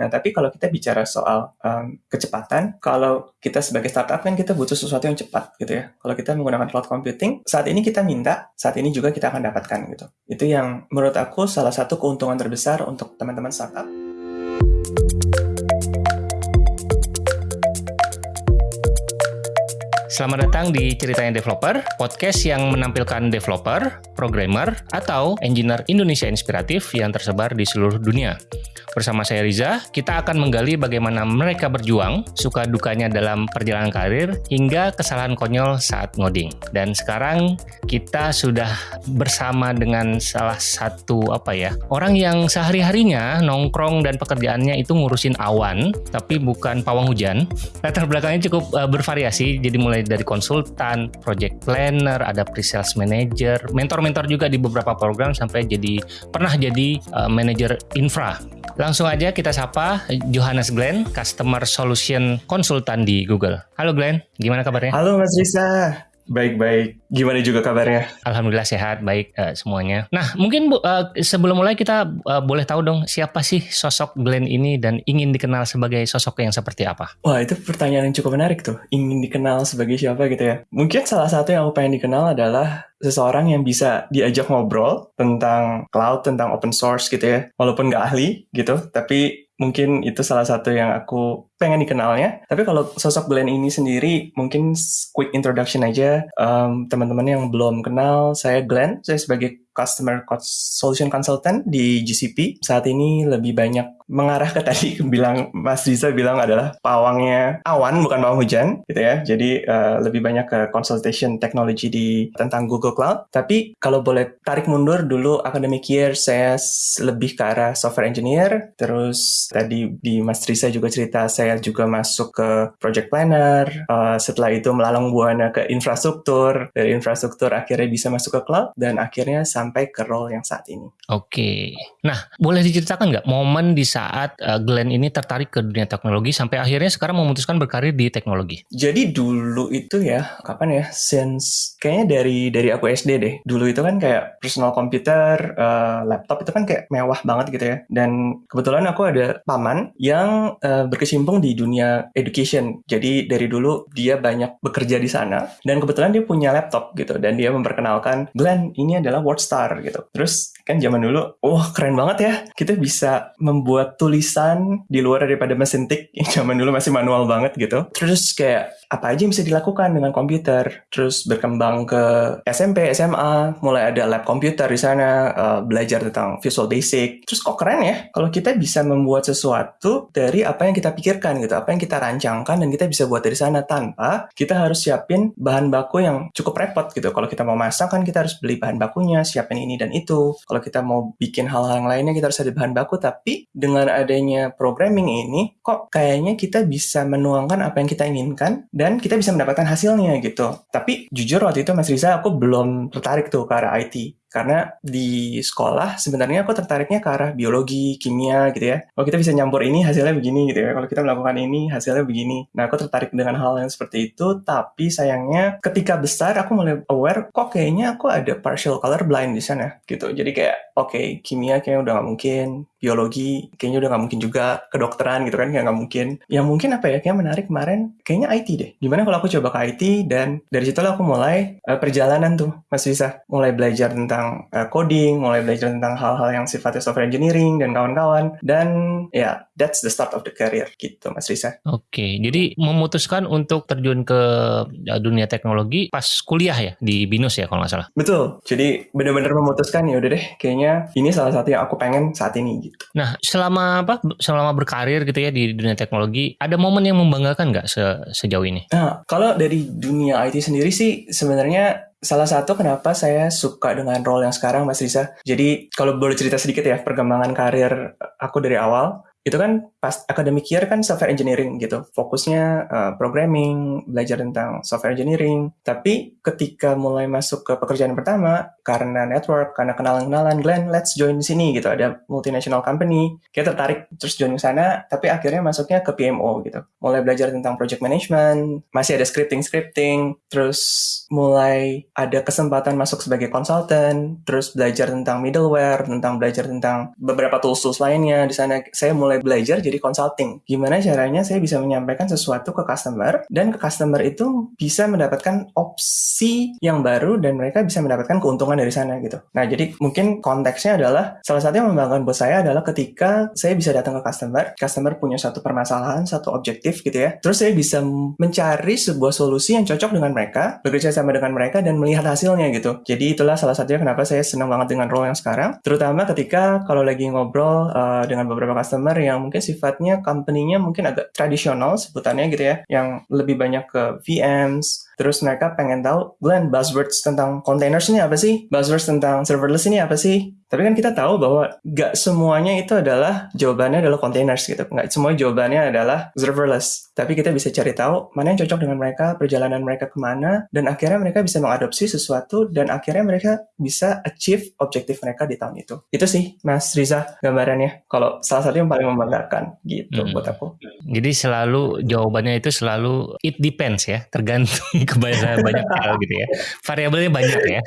Nah, tapi kalau kita bicara soal um, kecepatan, kalau kita sebagai startup kan kita butuh sesuatu yang cepat gitu ya. Kalau kita menggunakan cloud computing, saat ini kita minta, saat ini juga kita akan dapatkan gitu. Itu yang menurut aku salah satu keuntungan terbesar untuk teman-teman startup. Selamat datang di Ceritanya Developer, podcast yang menampilkan developer, programmer, atau engineer Indonesia inspiratif yang tersebar di seluruh dunia. Bersama saya Riza, kita akan menggali bagaimana mereka berjuang, suka dukanya dalam perjalanan karir, hingga kesalahan konyol saat ngoding. Dan sekarang kita sudah bersama dengan salah satu apa ya, orang yang sehari-harinya nongkrong dan pekerjaannya itu ngurusin awan, tapi bukan pawang hujan. Latar belakangnya cukup uh, bervariasi, jadi mulai dari konsultan, project planner, ada pre-sales manager, mentor-mentor juga di beberapa program sampai jadi pernah jadi uh, manager infra. Langsung aja kita sapa Johannes Glenn, Customer Solution Consultant di Google. Halo Glenn, gimana kabarnya? Halo Mas Risa, Baik-baik. Gimana juga kabarnya? Alhamdulillah sehat, baik uh, semuanya. Nah, mungkin uh, sebelum mulai kita uh, boleh tahu dong siapa sih sosok Glenn ini dan ingin dikenal sebagai sosok yang seperti apa? Wah, itu pertanyaan yang cukup menarik tuh. Ingin dikenal sebagai siapa gitu ya. Mungkin salah satu yang aku pengen dikenal adalah seseorang yang bisa diajak ngobrol tentang cloud, tentang open source gitu ya. Walaupun nggak ahli gitu, tapi mungkin itu salah satu yang aku pengen dikenalnya. Tapi kalau sosok Glenn ini sendiri, mungkin quick introduction aja. Um, teman-teman yang belum kenal, saya Glenn. Saya sebagai Customer Solution Consultant di GCP. Saat ini lebih banyak mengarah ke tadi bilang Mas Riza bilang adalah pawangnya awan bukan pawang hujan gitu ya. Jadi uh, lebih banyak ke consultation technology di tentang Google Cloud. Tapi kalau boleh tarik mundur dulu academic year saya lebih ke arah software engineer. Terus tadi di Mas Riza juga cerita saya saya juga masuk ke project planner. Uh, setelah itu melalang buana ke infrastruktur. Dari infrastruktur akhirnya bisa masuk ke cloud dan akhirnya sampai ke role yang saat ini. Oke. Nah, boleh diceritakan nggak momen di saat uh, Glenn ini tertarik ke dunia teknologi sampai akhirnya sekarang memutuskan berkarir di teknologi? Jadi dulu itu ya, kapan ya? Since kayaknya dari dari aku SD deh. Dulu itu kan kayak personal computer, uh, laptop itu kan kayak mewah banget gitu ya. Dan kebetulan aku ada paman yang uh, berkecimpung di dunia education. Jadi dari dulu dia banyak bekerja di sana dan kebetulan dia punya laptop gitu dan dia memperkenalkan Glenn ini adalah WordStar gitu. Terus kan zaman dulu, wah keren banget ya kita bisa membuat tulisan di luar daripada mesin tik yang zaman dulu masih manual banget gitu. Terus kayak apa aja yang bisa dilakukan dengan komputer. Terus berkembang ke SMP, SMA, mulai ada lab komputer di sana, uh, belajar tentang Visual Basic. Terus kok keren ya kalau kita bisa membuat sesuatu dari apa yang kita pikirkan gitu, apa yang kita rancangkan dan kita bisa buat dari sana tanpa kita harus siapin bahan baku yang cukup repot gitu. Kalau kita mau masak kan kita harus beli bahan bakunya, siapin ini dan itu. Kalau kita mau bikin hal-hal yang lainnya kita harus ada bahan baku, tapi dengan adanya programming ini kok kayaknya kita bisa menuangkan apa yang kita inginkan dan kita bisa mendapatkan hasilnya gitu. Tapi jujur waktu itu Mas Riza aku belum tertarik tuh ke arah IT. Karena di sekolah sebenarnya aku tertariknya ke arah biologi, kimia gitu ya. Kalau kita bisa nyampur ini hasilnya begini gitu ya. Kalau kita melakukan ini hasilnya begini. Nah aku tertarik dengan hal yang seperti itu. Tapi sayangnya ketika besar aku mulai aware kok kayaknya aku ada partial color blind di sana gitu. Jadi kayak oke okay, kimia kayaknya udah gak mungkin. Biologi kayaknya udah gak mungkin juga. Kedokteran gitu kan kayak gak mungkin. Yang mungkin apa ya kayak menarik kemarin kayaknya IT deh. Gimana kalau aku coba ke IT dan dari situ aku mulai uh, perjalanan tuh Mas bisa mulai belajar tentang uh, coding, mulai belajar tentang hal-hal yang sifatnya software engineering dan kawan-kawan. Dan ya, yeah, that's the start of the career gitu, Mas Risa. Oke, jadi memutuskan untuk terjun ke eh, dunia teknologi pas kuliah ya di BINUS ya kalau nggak salah. Betul. Jadi benar-benar memutuskan ya udah deh, kayaknya ini salah satu yang aku pengen saat ini gitu. Nah, selama apa? Selama berkarir gitu ya di dunia teknologi, ada momen yang membanggakan nggak se sejauh ini? Nah, kalau dari dunia IT sendiri sih sebenarnya salah satu kenapa saya suka dengan role yang sekarang Mas Risa. Jadi kalau boleh cerita sedikit ya perkembangan karir aku dari awal itu kan pas academic year kan software engineering gitu. Fokusnya uh, programming belajar tentang software engineering. Tapi ketika mulai masuk ke pekerjaan pertama karena network karena kenalan-kenalan Glenn let's join di sini gitu. Ada multinational company kita tertarik terus join ke sana tapi akhirnya masuknya ke PMO gitu. Mulai belajar tentang project management masih ada scripting scripting. Terus mulai ada kesempatan masuk sebagai consultant terus belajar tentang middleware tentang belajar tentang beberapa tools tools lainnya di sana. Saya mulai belajar jadi consulting. Gimana caranya saya bisa menyampaikan sesuatu ke customer dan ke customer itu bisa mendapatkan opsi yang baru dan mereka bisa mendapatkan keuntungan dari sana gitu. Nah, jadi mungkin konteksnya adalah salah satu yang membanggakan buat saya adalah ketika saya bisa datang ke customer, customer punya satu permasalahan, satu objektif gitu ya. Terus saya bisa mencari sebuah solusi yang cocok dengan mereka, bekerja sama dengan mereka dan melihat hasilnya gitu. Jadi itulah salah satunya kenapa saya senang banget dengan role yang sekarang. Terutama ketika kalau lagi ngobrol uh, dengan beberapa customer yang mungkin sifatnya company-nya mungkin agak tradisional sebutannya gitu ya, yang lebih banyak ke VMs, Terus mereka pengen tahu, Glenn, buzzwords tentang containers ini apa sih? Buzzwords tentang serverless ini apa sih? Tapi kan kita tahu bahwa gak semuanya itu adalah jawabannya adalah containers gitu. Gak semua jawabannya adalah serverless. Tapi kita bisa cari tahu mana yang cocok dengan mereka, perjalanan mereka ke mana, dan akhirnya mereka bisa mengadopsi sesuatu, dan akhirnya mereka bisa achieve objektif mereka di tahun itu. Itu sih, Mas Riza, gambarannya. Kalau salah satu yang paling membanggakan gitu hmm. buat aku. Jadi selalu jawabannya itu selalu it depends ya, tergantung kebanyakan banyak hal gitu ya. Variabelnya banyak ya.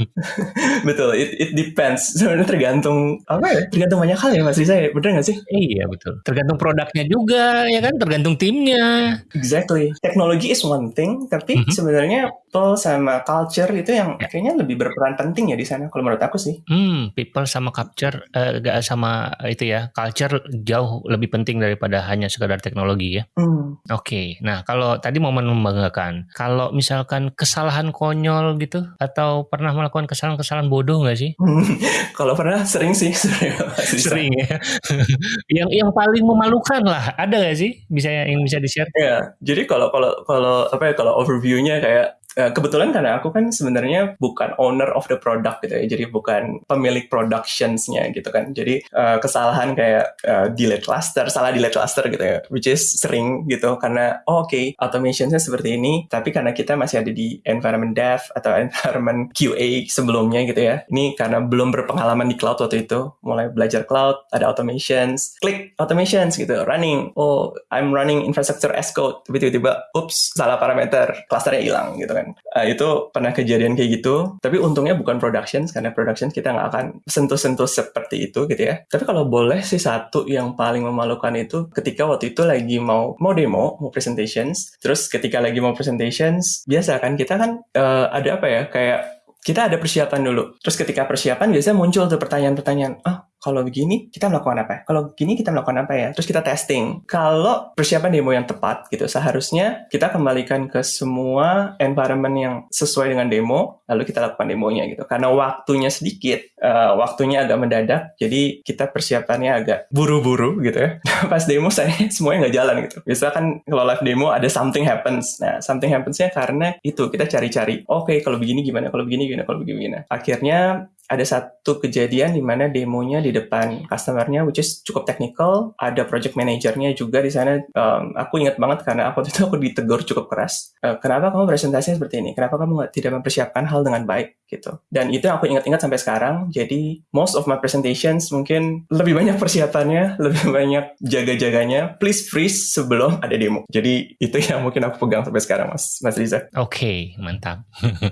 betul, it, it depends. Sebenarnya tergantung apa ya? Tergantung banyak hal ya Mas Riza ya. Bener nggak sih? Iya betul. Tergantung produknya juga ya kan, tergantung timnya. Exactly. Teknologi is one thing, tapi mm -hmm. sebenarnya people sama culture itu yang ya. kayaknya lebih berperan penting ya di sana kalau menurut aku sih. Hmm, people sama culture uh, sama itu ya, culture jauh lebih penting daripada hanya sekadar teknologi ya. Hmm. Oke. Okay. Nah, kalau tadi momen membanggakan, kalau misalkan kesalahan konyol gitu atau pernah melakukan kesalahan-kesalahan bodoh nggak sih? kalau pernah sering sih, sering, sering ya. yang yang paling memalukan lah, ada nggak sih? Bisa yang bisa di share? Ya, jadi kalau kalau kalau apa ya kalau overviewnya kayak kebetulan karena aku kan sebenarnya bukan owner of the product gitu ya, jadi bukan pemilik productionsnya gitu kan. Jadi uh, kesalahan kayak uh, delete cluster, salah delete cluster gitu ya, which is sering gitu karena oh, oke okay, automationnya seperti ini, tapi karena kita masih ada di environment dev atau environment QA sebelumnya gitu ya. Ini karena belum berpengalaman di cloud waktu itu, mulai belajar cloud, ada automations, klik automations gitu, running. Oh, I'm running infrastructure as code, tapi tiba-tiba, ups, salah parameter, clusternya hilang gitu kan kan. Uh, itu pernah kejadian kayak gitu. Tapi untungnya bukan production karena production kita nggak akan sentuh-sentuh seperti itu gitu ya. Tapi kalau boleh sih satu yang paling memalukan itu ketika waktu itu lagi mau mau demo, mau presentations. Terus ketika lagi mau presentations, biasa kan kita kan uh, ada apa ya kayak kita ada persiapan dulu. Terus ketika persiapan biasanya muncul tuh pertanyaan-pertanyaan, ah kalau begini kita melakukan apa? Kalau begini kita melakukan apa ya? Terus kita testing. Kalau persiapan demo yang tepat gitu, seharusnya kita kembalikan ke semua environment yang sesuai dengan demo, lalu kita lakukan demonya gitu. Karena waktunya sedikit, uh, waktunya agak mendadak, jadi kita persiapannya agak buru-buru gitu ya. Pas demo saya semuanya nggak jalan gitu. Biasa kan kalau live demo ada something happens. Nah, something happensnya karena itu kita cari-cari. Oke, okay, kalau begini gimana? Kalau begini gimana? Kalau begini gimana? Akhirnya ada satu kejadian di mana demonya di depan customernya, which is cukup technical. Ada project manajernya juga di sana. Um, aku ingat banget karena aku itu aku ditegur cukup keras. Uh, kenapa kamu presentasinya seperti ini? Kenapa kamu tidak mempersiapkan hal dengan baik gitu? Dan itu yang aku ingat-ingat sampai sekarang. Jadi most of my presentations mungkin lebih banyak persiapannya, lebih banyak jaga-jaganya. Please freeze sebelum ada demo. Jadi itu yang mungkin aku pegang sampai sekarang, Mas Mas Riza. Oke, okay, mantap.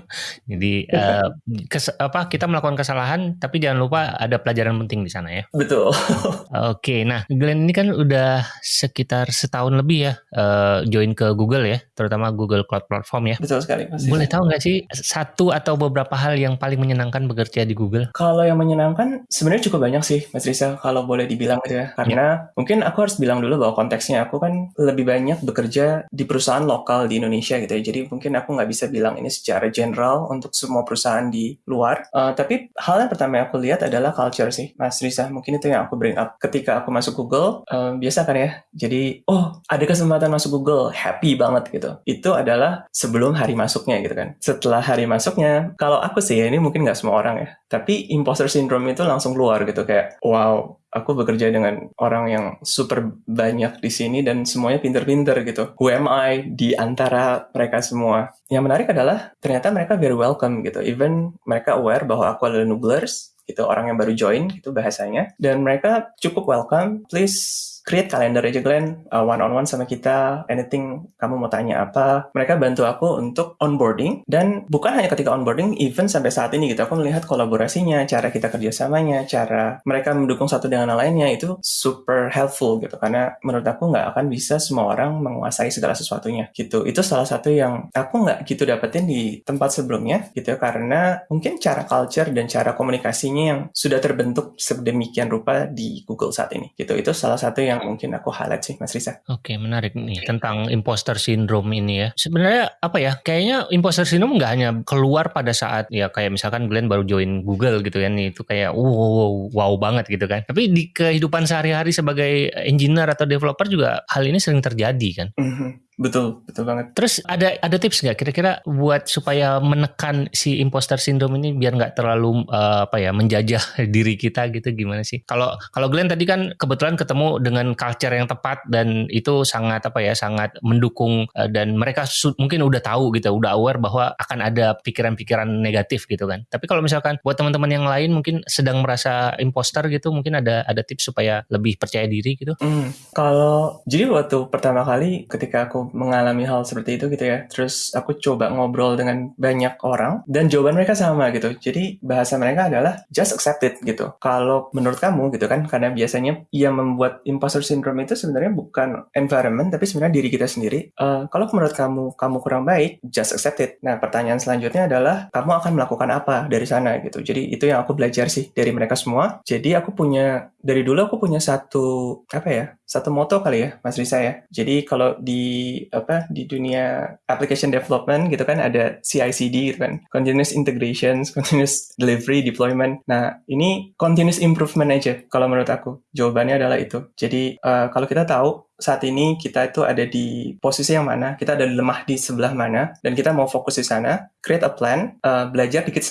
Jadi uh, kes, apa kita melakukan kesalahan tapi jangan lupa ada pelajaran penting di sana ya. Betul. Oke, nah Glenn ini kan udah sekitar setahun lebih ya uh, join ke Google ya, terutama Google Cloud Platform ya. Betul sekali. Pasti. Boleh tahu nggak sih satu atau beberapa hal yang paling menyenangkan bekerja di Google? Kalau yang menyenangkan sebenarnya cukup banyak sih, Mas Risa. Kalau boleh dibilang gitu ya, karena mungkin aku harus bilang dulu bahwa konteksnya aku kan lebih banyak bekerja di perusahaan lokal di Indonesia gitu ya. Jadi mungkin aku nggak bisa bilang ini secara general untuk semua perusahaan di luar. Uh, tapi hal yang pertama yang aku lihat adalah culture sih, Mas Risa. Mungkin itu yang aku bring up. Ketika aku masuk Google, um, biasa kan ya. Jadi, oh ada kesempatan masuk Google, happy banget gitu. Itu adalah sebelum hari masuknya gitu kan. Setelah hari masuknya, kalau aku sih ya, ini mungkin nggak semua orang ya. Tapi imposter syndrome itu langsung keluar gitu kayak, wow, aku bekerja dengan orang yang super banyak di sini dan semuanya pinter-pinter gitu. Who am I di antara mereka semua? Yang menarik adalah ternyata mereka very welcome gitu. Even mereka aware bahwa aku adalah nooblers gitu, orang yang baru join gitu bahasanya. Dan mereka cukup welcome, please create kalender aja Glenn, uh, one on one sama kita, anything kamu mau tanya apa. Mereka bantu aku untuk onboarding dan bukan hanya ketika onboarding, even sampai saat ini gitu aku melihat kolaborasinya, cara kita kerjasamanya, cara mereka mendukung satu dengan lainnya itu super helpful gitu karena menurut aku nggak akan bisa semua orang menguasai segala sesuatunya gitu. Itu salah satu yang aku nggak gitu dapetin di tempat sebelumnya gitu karena mungkin cara culture dan cara komunikasinya yang sudah terbentuk sedemikian rupa di Google saat ini gitu. Itu salah satu yang mungkin aku highlight sih Mas Risa. Oke, menarik nih tentang imposter syndrome ini ya. Sebenarnya apa ya? Kayaknya imposter syndrome nggak hanya keluar pada saat ya kayak misalkan Glenn baru join Google gitu kan itu kayak wow, wow, wow banget gitu kan. Tapi di kehidupan sehari-hari sebagai engineer atau developer juga hal ini sering terjadi kan. Mm -hmm. Betul, betul banget. Terus ada ada tips nggak kira-kira buat supaya menekan si imposter syndrome ini biar nggak terlalu uh, apa ya menjajah diri kita gitu gimana sih? Kalau kalau Glenn tadi kan kebetulan ketemu dengan culture yang tepat dan itu sangat apa ya sangat mendukung uh, dan mereka mungkin udah tahu gitu, udah aware bahwa akan ada pikiran-pikiran negatif gitu kan. Tapi kalau misalkan buat teman-teman yang lain mungkin sedang merasa imposter gitu, mungkin ada ada tips supaya lebih percaya diri gitu? Hmm, kalau jadi waktu pertama kali ketika aku mengalami hal seperti itu gitu ya. Terus aku coba ngobrol dengan banyak orang dan jawaban mereka sama gitu. Jadi bahasa mereka adalah just accept it gitu. Kalau menurut kamu gitu kan, karena biasanya yang membuat imposter syndrome itu sebenarnya bukan environment tapi sebenarnya diri kita sendiri. Uh, kalau menurut kamu kamu kurang baik, just accept it. Nah pertanyaan selanjutnya adalah kamu akan melakukan apa dari sana gitu. Jadi itu yang aku belajar sih dari mereka semua. Jadi aku punya dari dulu aku punya satu apa ya satu moto kali ya Mas Risa ya. Jadi kalau di apa di dunia application development gitu kan ada CI/CD gitu kan, continuous integrations, continuous delivery, deployment. Nah ini continuous improvement aja kalau menurut aku jawabannya adalah itu. Jadi uh, kalau kita tahu saat ini kita itu ada di posisi yang mana, kita ada lemah di sebelah mana, dan kita mau fokus di sana, create a plan, uh, belajar dikit,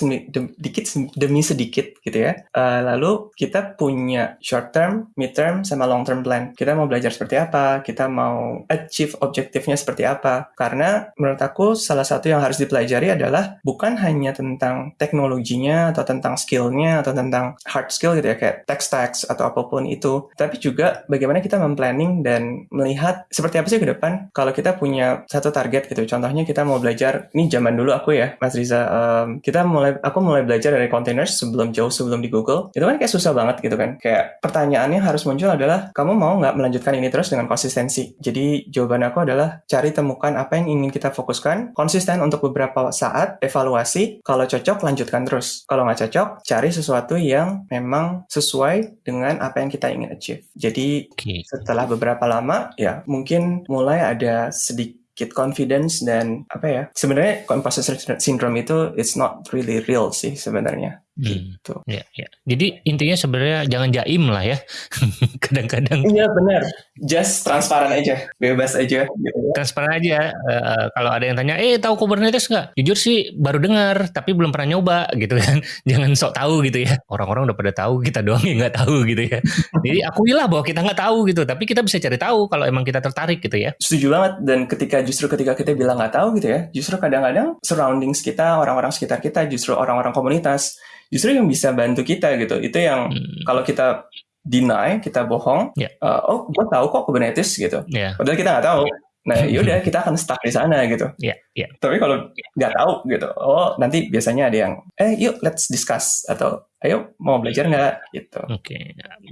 dikit demi sedikit gitu ya. Uh, lalu kita punya short term, mid term, sama long term plan. Kita mau belajar seperti apa, kita mau achieve objektifnya seperti apa. Karena menurut aku salah satu yang harus dipelajari adalah bukan hanya tentang teknologinya atau tentang skillnya atau tentang hard skill gitu ya kayak text text atau apa pun itu, tapi juga bagaimana kita memplanning dan melihat seperti apa sih ke depan kalau kita punya satu target gitu. Contohnya kita mau belajar, ini zaman dulu aku ya, Mas Riza, um, kita mulai, aku mulai belajar dari containers sebelum jauh sebelum di Google. Itu kan kayak susah banget gitu kan. Kayak pertanyaannya harus muncul adalah, kamu mau nggak melanjutkan ini terus dengan konsistensi? Jadi jawaban aku adalah cari temukan apa yang ingin kita fokuskan, konsisten untuk beberapa saat, evaluasi, kalau cocok lanjutkan terus. Kalau nggak cocok, cari sesuatu yang memang sesuai dengan apa yang kita ingin achieve. Jadi okay. setelah beberapa lama pertama ya mungkin mulai ada sedikit confidence dan apa ya sebenarnya imposter syndrome itu it's not really real sih sebenarnya Hmm. Gitu. Ya, ya. Jadi intinya sebenarnya jangan jaim lah ya. Kadang-kadang. Iya benar. Just transparan aja, bebas aja. Gitu. Transparan aja. Uh, kalau ada yang tanya, eh tahu Kubernetes nggak? Jujur sih baru dengar, tapi belum pernah nyoba gitu kan. jangan sok tahu gitu ya. Orang-orang udah pada tahu, kita doang yang nggak tahu gitu ya. Jadi akuilah bahwa kita nggak tahu gitu, tapi kita bisa cari tahu kalau emang kita tertarik gitu ya. Setuju banget. Dan ketika justru ketika kita bilang nggak tahu gitu ya, justru kadang-kadang surroundings kita, orang-orang sekitar kita, justru orang-orang komunitas justru yang bisa bantu kita gitu itu yang hmm. kalau kita deny kita bohong yeah. Ya. uh, oh gue tahu kok Kubernetes gitu yeah. padahal kita nggak tahu nah yaudah kita akan stuck di sana gitu yeah. Yeah. tapi kalau nggak tahu gitu oh nanti biasanya ada yang eh yuk let's discuss atau ayo mau belajar nggak gitu. Oke, okay.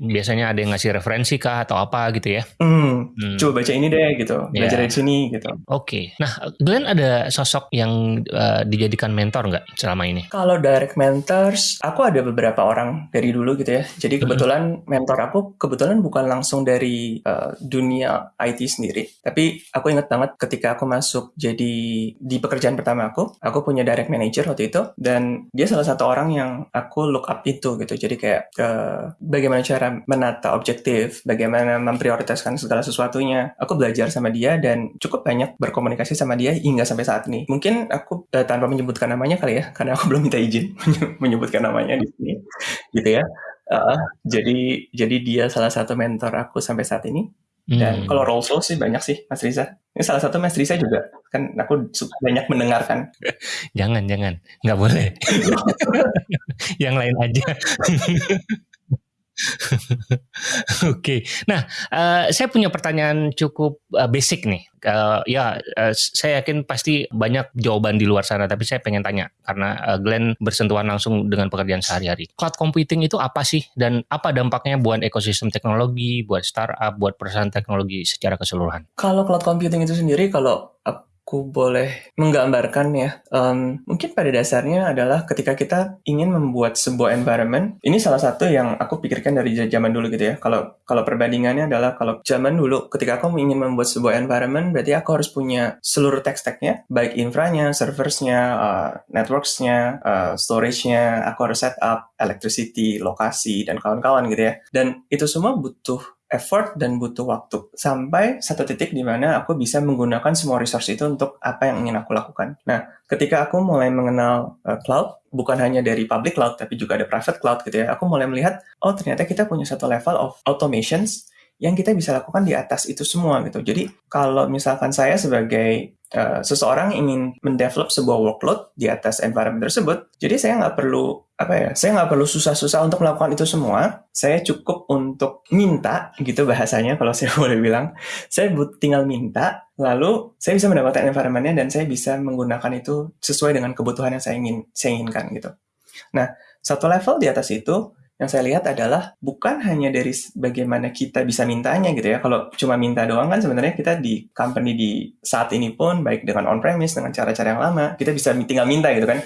biasanya ada yang ngasih referensi kah atau apa gitu ya? Hmm, hmm. coba baca ini deh gitu, belajar yeah. dari sini gitu. Oke, okay. nah Glenn ada sosok yang uh, dijadikan mentor nggak selama ini? Kalau direct mentors, aku ada beberapa orang dari dulu gitu ya. Jadi hmm. kebetulan hmm. mentor aku kebetulan bukan langsung dari uh, dunia IT sendiri, tapi aku ingat banget ketika aku masuk jadi di pekerjaan pertama aku, aku punya direct manager waktu itu dan dia salah satu orang yang aku look up itu gitu. Jadi kayak uh, bagaimana cara menata objektif, bagaimana memprioritaskan segala sesuatunya. Aku belajar sama dia dan cukup banyak berkomunikasi sama dia hingga sampai saat ini. Mungkin aku uh, tanpa menyebutkan namanya kali ya, karena aku belum minta izin menyebutkan namanya di sini, gitu ya. Uh, jadi jadi dia salah satu mentor aku sampai saat ini. Dan hmm. kalau role soul sih banyak sih, Mas Riza. Ini salah satu Mas Riza juga. Kan aku banyak mendengarkan. jangan, jangan. Nggak boleh. Yang lain aja. Oke, nah uh, saya punya pertanyaan cukup uh, basic nih. Uh, ya, uh, saya yakin pasti banyak jawaban di luar sana, tapi saya pengen tanya karena uh, Glenn bersentuhan langsung dengan pekerjaan sehari-hari. Cloud computing itu apa sih dan apa dampaknya buat ekosistem teknologi, buat startup, buat perusahaan teknologi secara keseluruhan? Kalau cloud computing itu sendiri, kalau aku boleh menggambarkan ya, um, mungkin pada dasarnya adalah ketika kita ingin membuat sebuah environment, ini salah satu yang aku pikirkan dari zaman dulu gitu ya. Kalau kalau perbandingannya adalah kalau zaman dulu ketika aku ingin membuat sebuah environment, berarti aku harus punya seluruh tech stack-nya, baik infranya, serversnya, uh, networks-nya, uh, storage-nya, aku harus set up electricity, lokasi, dan kawan-kawan gitu ya. Dan itu semua butuh effort dan butuh waktu sampai satu titik di mana aku bisa menggunakan semua resource itu untuk apa yang ingin aku lakukan. Nah, ketika aku mulai mengenal uh, cloud, bukan hanya dari public cloud tapi juga ada private cloud gitu ya, aku mulai melihat oh ternyata kita punya satu level of automations yang kita bisa lakukan di atas itu semua gitu. Jadi kalau misalkan saya sebagai uh, seseorang ingin mendevelop sebuah workload di atas environment tersebut, jadi saya nggak perlu apa ya saya nggak perlu susah-susah untuk melakukan itu semua. Saya cukup untuk minta gitu bahasanya kalau saya boleh bilang. Saya tinggal minta lalu saya bisa mendapatkan environmentnya dan saya bisa menggunakan itu sesuai dengan kebutuhan yang saya ingin saya inginkan gitu. Nah satu level di atas itu yang saya lihat adalah bukan hanya dari bagaimana kita bisa mintanya gitu ya. Kalau cuma minta doang kan sebenarnya kita di company di saat ini pun baik dengan on premise dengan cara-cara yang lama kita bisa tinggal minta gitu kan.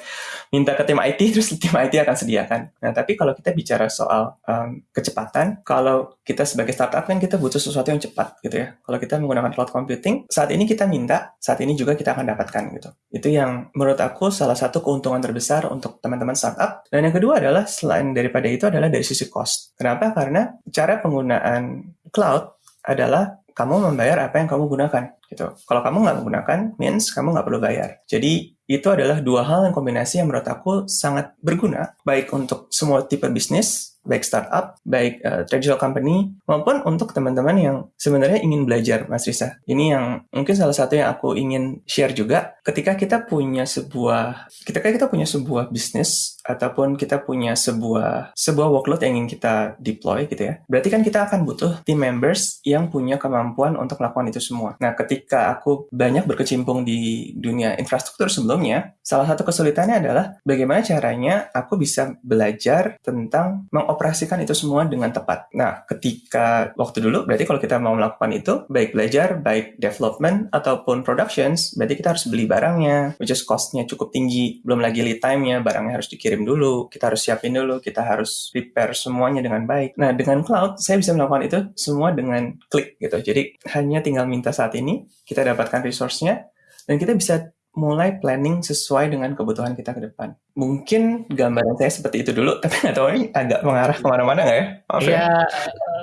Minta ke tim IT terus tim IT akan sediakan. Nah tapi kalau kita bicara soal um, kecepatan, kalau kita sebagai startup kan kita butuh sesuatu yang cepat gitu ya. Kalau kita menggunakan cloud computing saat ini kita minta, saat ini juga kita akan dapatkan gitu. Itu yang menurut aku salah satu keuntungan terbesar untuk teman-teman startup. Dan yang kedua adalah selain daripada itu adalah adalah dari sisi cost. Kenapa? Karena cara penggunaan cloud adalah kamu membayar apa yang kamu gunakan gitu. Kalau kamu nggak menggunakan, means kamu nggak perlu bayar. Jadi itu adalah dua hal yang kombinasi yang menurut aku sangat berguna, baik untuk semua tipe bisnis baik startup, baik uh, traditional company, maupun untuk teman-teman yang sebenarnya ingin belajar, Mas Risa. Ini yang mungkin salah satu yang aku ingin share juga. Ketika kita punya sebuah, ketika kita punya sebuah bisnis ataupun kita punya sebuah sebuah workload yang ingin kita deploy gitu ya, berarti kan kita akan butuh team members yang punya kemampuan untuk melakukan itu semua. Nah, ketika aku banyak berkecimpung di dunia infrastruktur sebelumnya, salah satu kesulitannya adalah bagaimana caranya aku bisa belajar tentang meng mengoperasikan itu semua dengan tepat. Nah, ketika waktu dulu, berarti kalau kita mau melakukan itu, baik belajar, baik development, ataupun productions, berarti kita harus beli barangnya, which is cost-nya cukup tinggi. Belum lagi lead time-nya, barangnya harus dikirim dulu, kita harus siapin dulu, kita harus prepare semuanya dengan baik. Nah, dengan cloud, saya bisa melakukan itu semua dengan klik gitu. Jadi, hanya tinggal minta saat ini, kita dapatkan resource-nya, dan kita bisa mulai planning sesuai dengan kebutuhan kita ke depan. Mungkin gambaran saya seperti itu dulu, tapi nggak tahu ini agak mengarah ke mana-mana nggak ya? Maaf ya, ya,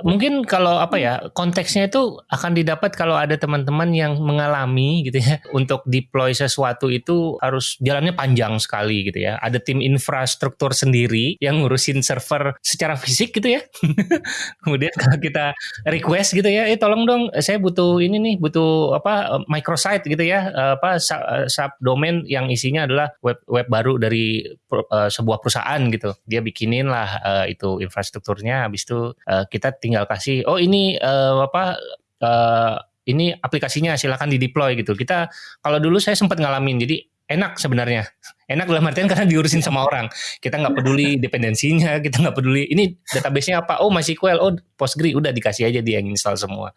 mungkin kalau apa ya konteksnya itu akan didapat kalau ada teman-teman yang mengalami gitu ya untuk deploy sesuatu itu harus jalannya panjang sekali gitu ya. Ada tim infrastruktur sendiri yang ngurusin server secara fisik gitu ya. Kemudian kalau kita request gitu ya, eh tolong dong saya butuh ini nih, butuh apa microsite gitu ya, apa subdomain yang isinya adalah web web baru dari uh, sebuah perusahaan gitu. Dia bikinin lah uh, itu infrastrukturnya, habis itu uh, kita tinggal kasih, oh ini uh, apa? Uh, ini aplikasinya silakan di deploy gitu. Kita kalau dulu saya sempat ngalamin, jadi enak sebenarnya. Enak dalam artian karena diurusin sama orang. Kita nggak peduli dependensinya, kita nggak peduli ini database-nya apa. Oh MySQL, oh PostgreSQL, udah dikasih aja dia yang install semua.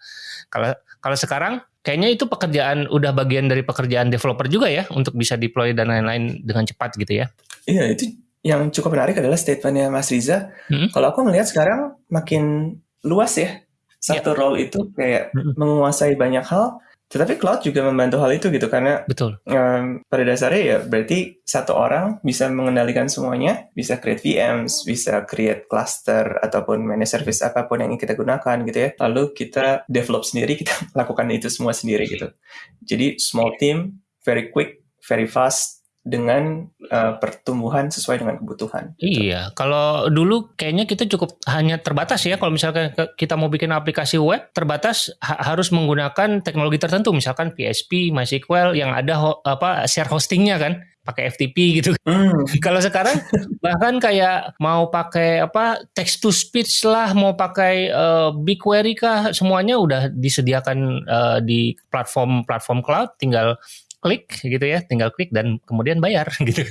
Kalau kalau sekarang kayaknya itu pekerjaan udah bagian dari pekerjaan developer juga ya untuk bisa deploy dan lain-lain dengan cepat gitu ya. Iya, itu yang cukup menarik adalah statementnya Mas Riza. Hmm? Kalau aku melihat sekarang makin luas ya satu yeah. role itu kayak hmm. menguasai banyak hal. Tetapi cloud juga membantu hal itu gitu karena betul. Um, pada dasarnya ya berarti satu orang bisa mengendalikan semuanya, bisa create VMs, bisa create cluster ataupun manage service apa pun yang kita gunakan gitu ya. Lalu kita develop sendiri, kita lakukan itu semua sendiri gitu. Jadi small team, very quick, very fast, dengan uh, pertumbuhan sesuai dengan kebutuhan. Iya, kalau dulu kayaknya kita cukup hanya terbatas ya kalau misalkan kita mau bikin aplikasi web terbatas ha harus menggunakan teknologi tertentu misalkan PHP, MySQL yang ada ho apa share hostingnya kan pakai FTP gitu. Mm. Kalau sekarang bahkan kayak mau pakai apa text to speech lah, mau pakai uh, BigQuery kah, semuanya udah disediakan uh, di platform-platform cloud, tinggal klik gitu ya, tinggal klik dan kemudian bayar gitu.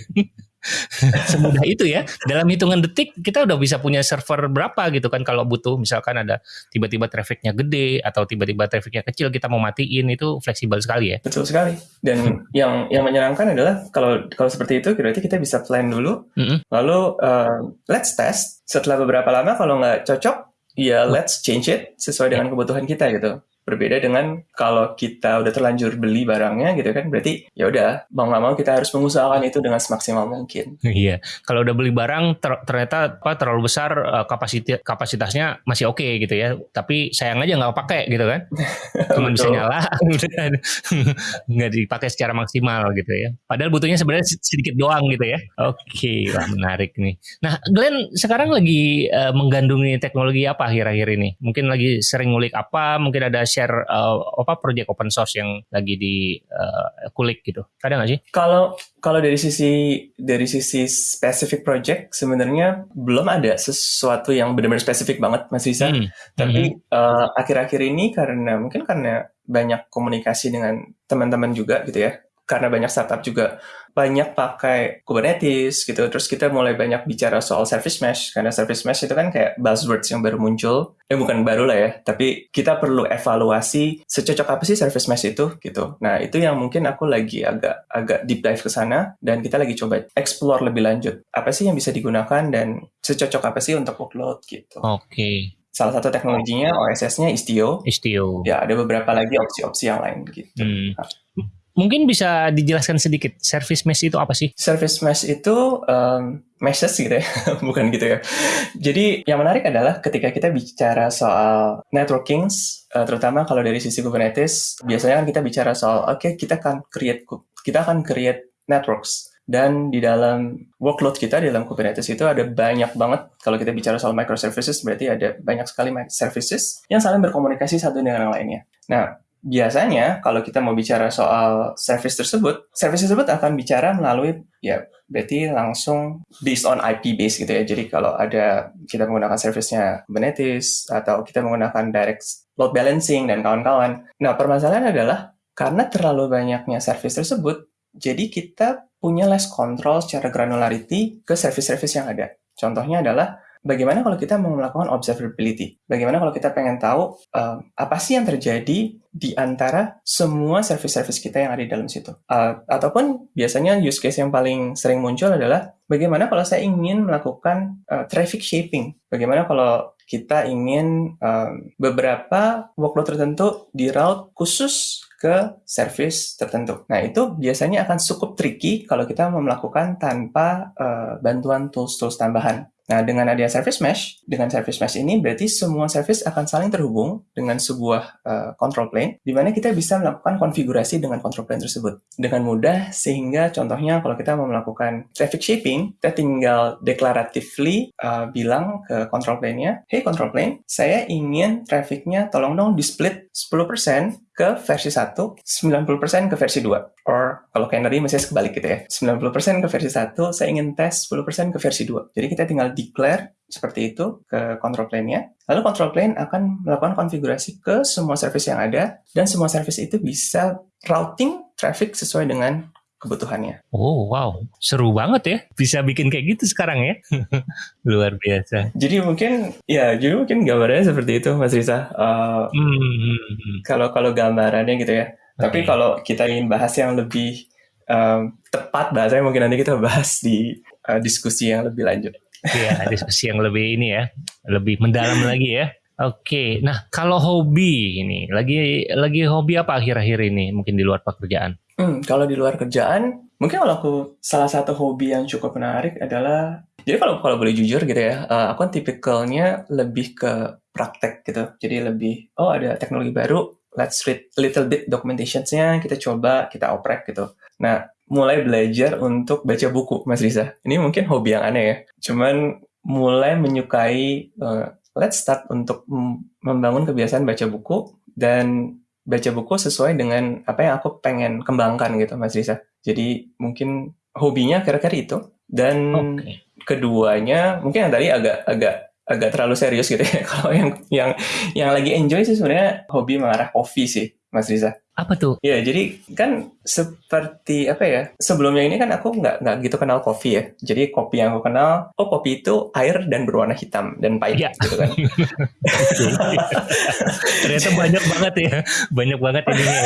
Semudah itu ya. Dalam hitungan detik kita udah bisa punya server berapa gitu kan kalau butuh misalkan ada tiba-tiba trafficnya gede atau tiba-tiba trafficnya kecil kita mau matiin itu fleksibel sekali ya. Betul sekali. Dan yang yang menyenangkan adalah kalau kalau seperti itu berarti kita bisa plan dulu. Mm -hmm. Lalu uh, let's test. Setelah beberapa lama kalau nggak cocok ya let's change it sesuai dengan kebutuhan kita gitu. Berbeda dengan kalau kita udah terlanjur beli barangnya gitu kan, berarti ya udah mau nggak mau kita harus mengusahakan itu dengan semaksimal mungkin. Iya, kalau udah beli barang ter ternyata apa terlalu besar uh, kapasitas kapasitasnya masih oke okay, gitu ya, tapi sayang aja nggak pakai gitu kan, cuma bisa nyala, nggak dipakai secara maksimal gitu ya. Padahal butuhnya sebenarnya sedikit doang gitu ya. Oke, okay, wah menarik nih. Nah, Glenn sekarang lagi uh, menggandungi teknologi apa akhir-akhir ini? Mungkin lagi sering ngulik apa? Mungkin ada share uh, apa project open source yang lagi di uh, kulik gitu? Ada nggak sih? Kalau kalau dari sisi dari sisi specific project sebenarnya belum ada sesuatu yang benar-benar spesifik banget Mas Risa. Hmm. Tapi hmm. Uh, akhir-akhir hmm. uh, ini karena mungkin karena banyak komunikasi dengan teman-teman juga gitu ya karena banyak startup juga banyak pakai Kubernetes gitu. Terus kita mulai banyak bicara soal service mesh karena service mesh itu kan kayak buzzwords yang baru muncul. Eh bukan baru lah ya, tapi kita perlu evaluasi secocok apa sih service mesh itu gitu. Nah, itu yang mungkin aku lagi agak agak deep dive ke sana dan kita lagi coba explore lebih lanjut. Apa sih yang bisa digunakan dan secocok apa sih untuk workload gitu. Oke. Okay. Salah satu teknologinya OSS-nya Istio. Istio. Ya, ada beberapa lagi opsi-opsi yang lain gitu. Hmm. Nah. Mungkin bisa dijelaskan sedikit, service mesh itu apa sih? Service mesh itu um, meshes gitu ya, bukan gitu ya. Jadi yang menarik adalah ketika kita bicara soal networking, uh, terutama kalau dari sisi Kubernetes, biasanya kan kita bicara soal, oke okay, kita akan create kita akan create networks. Dan di dalam workload kita di dalam Kubernetes itu ada banyak banget, kalau kita bicara soal microservices, berarti ada banyak sekali services yang saling berkomunikasi satu dengan yang lainnya. Nah, biasanya kalau kita mau bicara soal service tersebut, service tersebut akan bicara melalui ya berarti langsung based on IP base gitu ya. Jadi kalau ada kita menggunakan service-nya Kubernetes atau kita menggunakan direct load balancing dan kawan-kawan. Nah, permasalahan adalah karena terlalu banyaknya service tersebut, jadi kita punya less control secara granularity ke service-service yang ada. Contohnya adalah bagaimana kalau kita mau melakukan observability? Bagaimana kalau kita pengen tahu uh, apa sih yang terjadi di antara semua service-service kita yang ada di dalam situ? Uh, ataupun biasanya use case yang paling sering muncul adalah bagaimana kalau saya ingin melakukan uh, traffic shaping? Bagaimana kalau kita ingin um, beberapa workload tertentu di route khusus ke service tertentu. Nah, itu biasanya akan cukup tricky kalau kita mau melakukan tanpa uh, bantuan tools-tools tambahan. Nah, dengan adanya service mesh, dengan service mesh ini berarti semua service akan saling terhubung dengan sebuah uh, control plane, di mana kita bisa melakukan konfigurasi dengan control plane tersebut dengan mudah, sehingga contohnya kalau kita mau melakukan traffic shaping, kita tinggal declaratively uh, bilang ke control plane-nya, hey control plane, saya ingin trafficnya tolong dong di split 10% ke versi 1, 90% ke versi 2. Or kalau Canary masih kebalik gitu ya. 90% ke versi 1, saya ingin tes 10% ke versi 2. Jadi kita tinggal declare seperti itu ke control plane-nya. Lalu control plane akan melakukan konfigurasi ke semua service yang ada dan semua service itu bisa routing traffic sesuai dengan kebutuhannya. Oh wow, seru banget ya. Bisa bikin kayak gitu sekarang ya. Luar biasa. Jadi mungkin ya, jadi mungkin gambarannya seperti itu Mas Risa. Uh, hmm. Kalau kalau gambarannya gitu ya. Okay. Tapi kalau kita ingin bahas yang lebih um, tepat bahasanya mungkin nanti kita bahas di uh, diskusi yang lebih lanjut. Iya, diskusi yang lebih ini ya, lebih mendalam lagi ya. Oke, nah kalau hobi ini, lagi lagi hobi apa akhir-akhir ini mungkin di luar pekerjaan? Hmm, kalau di luar kerjaan, mungkin kalau aku salah satu hobi yang cukup menarik adalah jadi kalau kalau boleh jujur gitu ya, uh, aku kan tipikalnya lebih ke praktek gitu. Jadi lebih oh ada teknologi baru, let's read little bit documentationsnya, kita coba, kita oprek gitu. Nah, mulai belajar untuk baca buku, Mas Riza. Ini mungkin hobi yang aneh ya. Cuman mulai menyukai, uh, let's start untuk membangun kebiasaan baca buku dan baca buku sesuai dengan apa yang aku pengen kembangkan gitu, Mas Riza. Jadi mungkin hobinya kira-kira itu. Dan okay. keduanya mungkin yang tadi agak agak terlalu serius gitu ya. Kalau yang yang yang lagi enjoy sih sebenarnya hobi mengarah kopi sih, Mas Riza. Apa tuh? Ya, jadi kan seperti apa ya? Sebelumnya ini kan aku nggak nggak gitu kenal kopi ya. Jadi kopi yang aku kenal, oh kopi itu air dan berwarna hitam dan pahit ya. gitu kan. Ternyata banyak banget ya, banyak banget ini ya.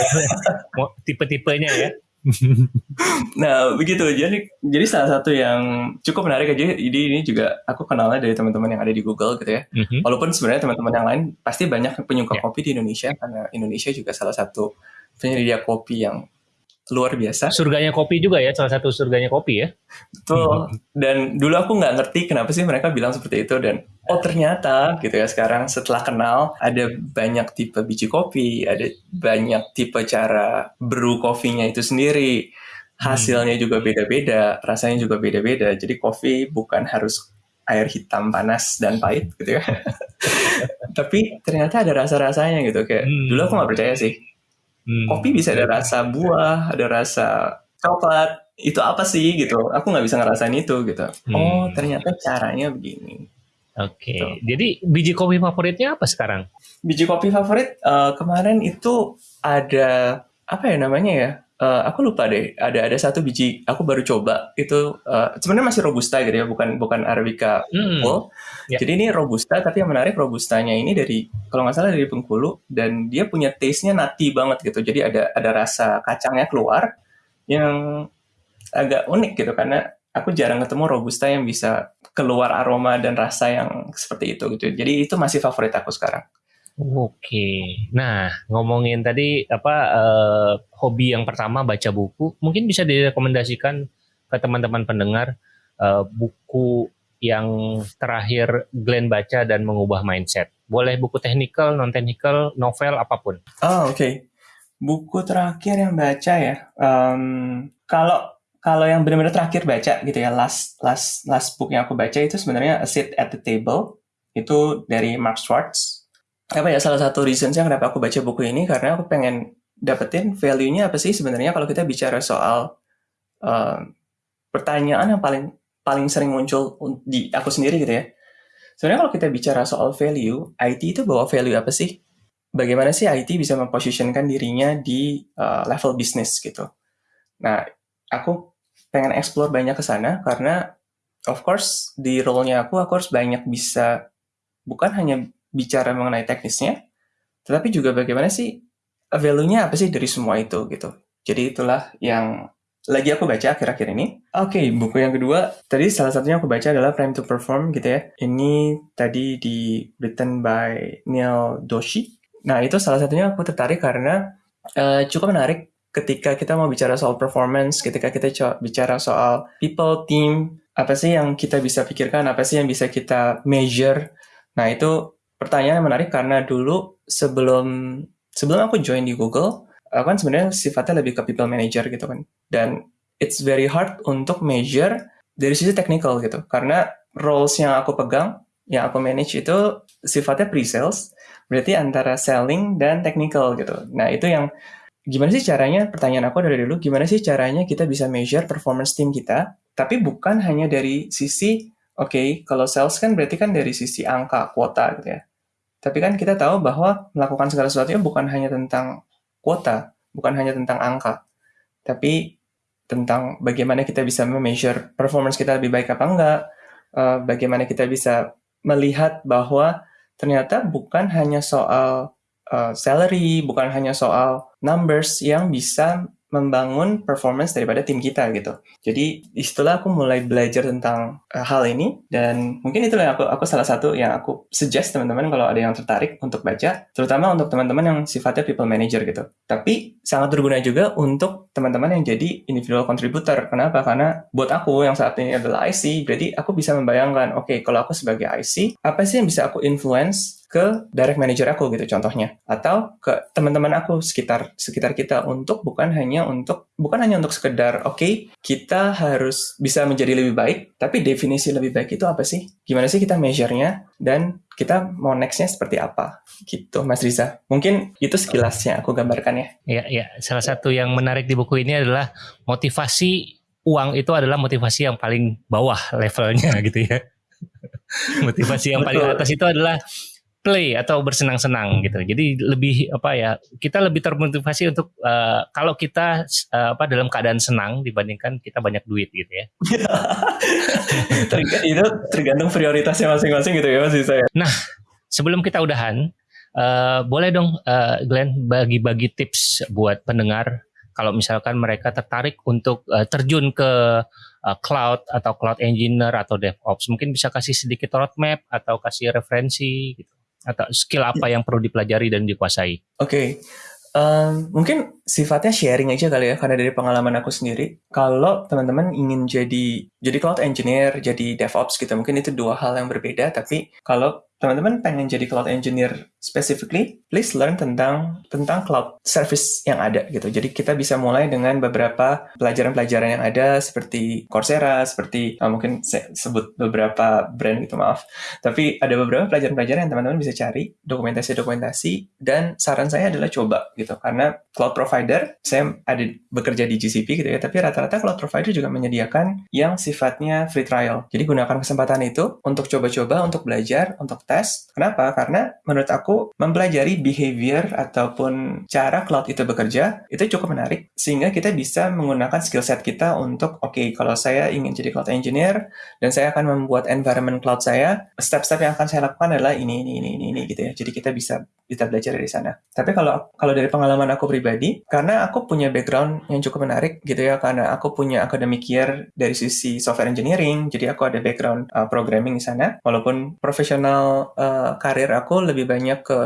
tipe-tipenya ya. nah begitu jadi jadi salah satu yang cukup menarik aja jadi ini juga aku kenalnya dari teman-teman yang ada di Google gitu ya mm-hmm. walaupun sebenarnya teman-teman yang lain pasti banyak penyuka yeah. kopi di Indonesia karena Indonesia juga salah satu penyedia kopi yang luar biasa. Surganya kopi juga ya, salah satu surganya kopi ya. Betul. Dan dulu aku nggak ngerti kenapa sih mereka bilang seperti itu dan oh ternyata gitu ya sekarang setelah kenal ada banyak tipe biji kopi, ada banyak tipe cara brew kopinya itu sendiri. Hasilnya hmm. juga beda-beda, rasanya juga beda-beda. Jadi kopi bukan harus air hitam panas dan pahit gitu ya. Tapi ternyata ada rasa-rasanya gitu kayak hmm. dulu aku nggak percaya sih Hmm. Kopi bisa ada rasa buah, ada rasa coklat. Itu apa sih gitu? Aku nggak bisa ngerasain itu gitu. Hmm. Oh ternyata caranya begini. Oke. Okay. Gitu. Jadi biji kopi favoritnya apa sekarang? Biji kopi favorit uh, kemarin itu ada apa ya namanya ya? Uh, aku lupa deh. Ada ada satu biji aku baru coba itu uh, sebenarnya masih robusta gitu ya, bukan bukan arabica hmm. full. Yeah. Jadi ini robusta tapi yang menarik robustanya ini dari kalau nggak salah dari Bengkulu dan dia punya taste-nya nati banget gitu. Jadi ada ada rasa kacangnya keluar yang agak unik gitu karena aku jarang ketemu robusta yang bisa keluar aroma dan rasa yang seperti itu gitu. Jadi itu masih favorit aku sekarang. Oke, nah ngomongin tadi apa uh, hobi yang pertama baca buku, mungkin bisa direkomendasikan ke teman-teman pendengar uh, buku yang terakhir Glenn baca dan mengubah mindset. Boleh buku technical, non technical, novel apa pun. Oh oke, okay. buku terakhir yang baca ya. Um, kalau kalau yang benar-benar terakhir baca gitu ya, last last last book yang aku baca itu sebenarnya A Sit at the Table itu dari Mark Schwartz apa ya salah satu reasonsnya kenapa aku baca buku ini karena aku pengen dapetin value-nya apa sih sebenarnya kalau kita bicara soal uh, pertanyaan yang paling paling sering muncul di aku sendiri gitu ya. Sebenarnya kalau kita bicara soal value, IT itu bawa value apa sih? Bagaimana sih IT bisa memposisikan dirinya di uh, level bisnis gitu. Nah, aku pengen explore banyak ke sana karena of course di role-nya aku aku harus banyak bisa bukan hanya bicara mengenai teknisnya, tetapi juga bagaimana sih value-nya apa sih dari semua itu gitu. Jadi itulah yang lagi aku baca akhir-akhir ini. Oke, okay, buku yang kedua tadi salah satunya aku baca adalah Prime to Perform gitu ya. Ini tadi di written by Neil Doshi. Nah, itu salah satunya aku tertarik karena uh, cukup menarik ketika kita mau bicara soal performance, ketika kita bicara soal people, team, apa sih yang kita bisa pikirkan, apa sih yang bisa kita measure. Nah, itu pertanyaan yang menarik karena dulu sebelum sebelum aku join di Google, aku kan sebenarnya sifatnya lebih ke people manager gitu kan. Dan it's very hard untuk measure dari sisi technical gitu. Karena roles yang aku pegang, yang aku manage itu sifatnya pre-sales, berarti antara selling dan technical gitu. Nah, itu yang gimana sih caranya, pertanyaan aku dari dulu, gimana sih caranya kita bisa measure performance tim kita, tapi bukan hanya dari sisi Oke, kalau sales kan berarti kan dari sisi angka, kuota gitu ya. Tapi kan kita tahu bahwa melakukan segala sesuatu bukan hanya tentang kuota, bukan hanya tentang angka, tapi tentang bagaimana kita bisa measure performance kita lebih baik apa enggak, uh, bagaimana kita bisa melihat bahwa ternyata bukan hanya soal uh, salary, bukan hanya soal numbers yang bisa membangun performance daripada tim kita gitu. Jadi istilah aku mulai belajar tentang uh, hal ini dan mungkin itulah yang aku aku salah satu yang aku suggest teman-teman kalau ada yang tertarik untuk baca, terutama untuk teman-teman yang sifatnya people manager gitu. Tapi sangat berguna juga untuk teman-teman yang jadi individual contributor. Kenapa? Karena buat aku yang saat ini adalah IC, berarti aku bisa membayangkan, oke, okay, kalau aku sebagai IC, apa sih yang bisa aku influence ke direct manager aku gitu contohnya. Atau ke teman-teman aku sekitar sekitar kita untuk bukan hanya untuk bukan hanya untuk sekedar oke okay, kita harus bisa menjadi lebih baik tapi definisi lebih baik itu apa sih? Gimana sih kita measure-nya? Dan kita mau next-nya seperti apa? Gitu Mas Riza. Mungkin itu sekilasnya aku gambarkan ya. Ya ya salah satu yang menarik di buku ini adalah motivasi uang itu adalah motivasi yang paling bawah levelnya gitu ya. Motivasi yang paling atas itu adalah play atau bersenang-senang gitu. Jadi lebih apa ya kita lebih termotivasi untuk uh, kalau kita uh, apa dalam keadaan senang dibandingkan kita banyak duit gitu ya. itu tergantung prioritasnya masing-masing gitu ya Mas saya. Nah sebelum kita udahan uh, boleh dong uh, Glenn bagi-bagi tips buat pendengar kalau misalkan mereka tertarik untuk uh, terjun ke uh, cloud atau cloud engineer atau DevOps mungkin bisa kasih sedikit roadmap atau kasih referensi gitu atau skill apa yang perlu dipelajari dan dikuasai? Oke, okay. um, mungkin sifatnya sharing aja kali ya, karena dari pengalaman aku sendiri, kalau teman-teman ingin jadi jadi cloud engineer, jadi DevOps gitu, mungkin itu dua hal yang berbeda. Tapi kalau teman-teman pengen jadi cloud engineer specifically, please learn tentang tentang cloud service yang ada gitu. Jadi kita bisa mulai dengan beberapa pelajaran-pelajaran yang ada seperti Coursera, seperti uh, mungkin saya sebut beberapa brand gitu maaf. Tapi ada beberapa pelajaran-pelajaran yang teman-teman bisa cari, dokumentasi-dokumentasi dan saran saya adalah coba gitu. Karena cloud provider saya ada bekerja di GCP gitu ya, tapi rata-rata cloud provider juga menyediakan yang sifatnya free trial. Jadi gunakan kesempatan itu untuk coba-coba, untuk belajar, untuk tes. Kenapa? Karena menurut aku mempelajari behavior ataupun cara cloud itu bekerja itu cukup menarik sehingga kita bisa menggunakan skill set kita untuk oke okay, kalau saya ingin jadi cloud engineer dan saya akan membuat environment cloud saya, step-step yang akan saya lakukan adalah ini ini ini ini, ini gitu ya. Jadi kita bisa kita belajar dari sana. Tapi kalau kalau dari pengalaman aku pribadi, karena aku punya background yang cukup menarik gitu ya, karena aku punya academic year dari sisi software engineering, jadi aku ada background uh, programming di sana. Walaupun profesional uh, karir aku lebih banyak ke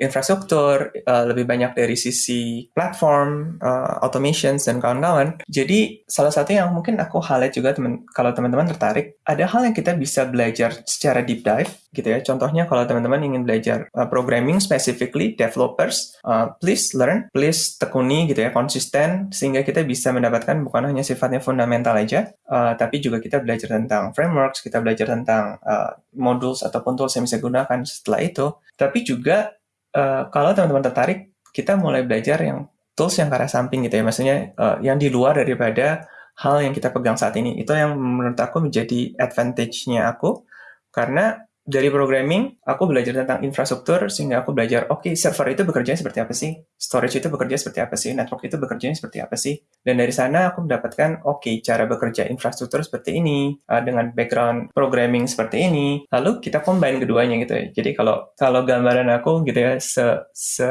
infrastruktur, uh, lebih banyak dari sisi platform, uh, automations dan kawan-kawan. Jadi salah satu yang mungkin aku highlight juga temen, kalau teman-teman tertarik, ada hal yang kita bisa belajar secara deep dive gitu ya. Contohnya kalau teman-teman ingin belajar uh, programming specifically developers, uh, please learn, please tekuni gitu ya, konsisten sehingga kita bisa mendapatkan bukan hanya sifatnya fundamental aja, uh, tapi juga kita belajar tentang frameworks, kita belajar tentang uh, modules ataupun tools yang bisa gunakan setelah itu. Tapi juga uh, kalau teman-teman tertarik, kita mulai belajar yang tools yang ke arah samping gitu ya, maksudnya uh, yang di luar daripada hal yang kita pegang saat ini. Itu yang menurut aku menjadi advantage-nya aku, karena dari programming, aku belajar tentang infrastruktur sehingga aku belajar, oke, okay, server itu bekerja seperti apa sih? Storage itu bekerja seperti apa sih? Network itu bekerja seperti apa sih? Dan dari sana aku mendapatkan, oke, okay, cara bekerja infrastruktur seperti ini, uh, dengan background programming seperti ini. Lalu kita combine keduanya gitu ya. Jadi kalau kalau gambaran aku gitu ya, se, se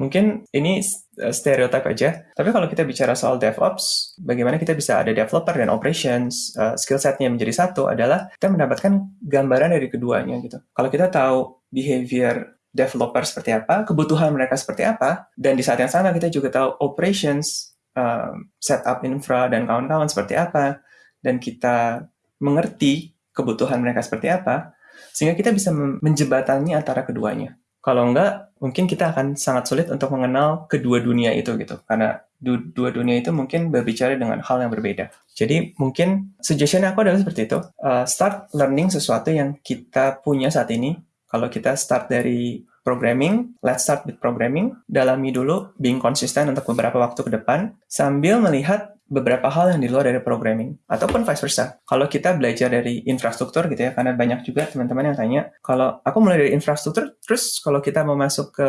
Mungkin ini eh, stereotip aja, tapi kalau kita bicara soal DevOps, bagaimana kita bisa ada developer dan operations, uh, skill setnya menjadi satu adalah kita mendapatkan gambaran dari keduanya gitu. Kalau kita tahu behavior developer seperti apa, kebutuhan mereka seperti apa, dan di saat yang sama kita juga tahu operations, um, setup infra dan kawan-kawan seperti apa, dan kita mengerti kebutuhan mereka seperti apa, sehingga kita bisa menjebatani antara keduanya. Kalau enggak, mungkin kita akan sangat sulit untuk mengenal kedua dunia itu gitu. Karena du dua dunia itu mungkin berbicara dengan hal yang berbeda. Jadi mungkin suggestion aku adalah seperti itu. Uh, start learning sesuatu yang kita punya saat ini. Kalau kita start dari programming, let's start with programming. Dalami dulu, being konsisten untuk beberapa waktu ke depan, sambil melihat beberapa hal yang di luar dari programming ataupun vice versa. Kalau kita belajar dari infrastruktur gitu ya, karena banyak juga teman-teman yang tanya, kalau aku mulai dari infrastruktur, terus kalau kita mau masuk ke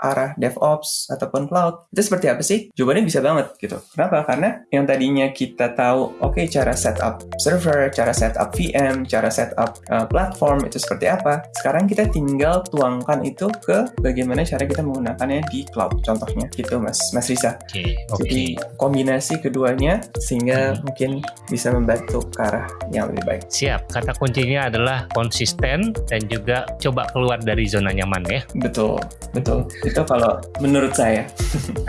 arah DevOps ataupun cloud, itu seperti apa sih? Jawabannya bisa banget gitu. Kenapa? Karena yang tadinya kita tahu, oke okay, cara setup server, cara setup VM, cara setup uh, platform itu seperti apa, sekarang kita tinggal tuangkan itu ke bagaimana cara kita menggunakannya di cloud, contohnya gitu Mas Mas Risa. Okay, okay. Jadi kombinasi kedua sehingga hmm. mungkin bisa membantu ke arah yang lebih baik. Siap, kata kuncinya adalah konsisten dan juga coba keluar dari zona nyaman ya. Betul, betul. Itu kalau menurut saya.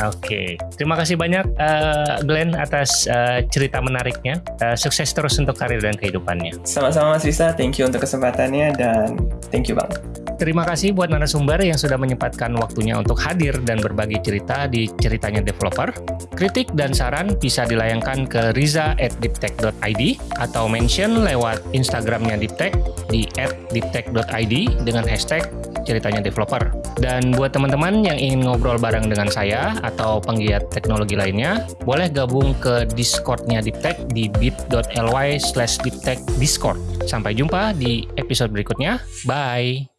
Oke, terima kasih banyak uh, Glenn atas uh, cerita menariknya. Uh, sukses terus untuk karir dan kehidupannya. Sama-sama Mas Risa, thank you untuk kesempatannya dan thank you banget. Terima kasih buat narasumber yang sudah menyempatkan waktunya untuk hadir dan berbagi cerita di ceritanya developer. Kritik dan saran bisa dilayangkan ke riza@diptech.id atau mention lewat Instagramnya Diptech di @diptech.id dengan hashtag ceritanya developer. Dan buat teman-teman yang ingin ngobrol bareng dengan saya atau penggiat teknologi lainnya, boleh gabung ke Discordnya Diptech di bit.ly slash Discord. Sampai jumpa di episode berikutnya. Bye!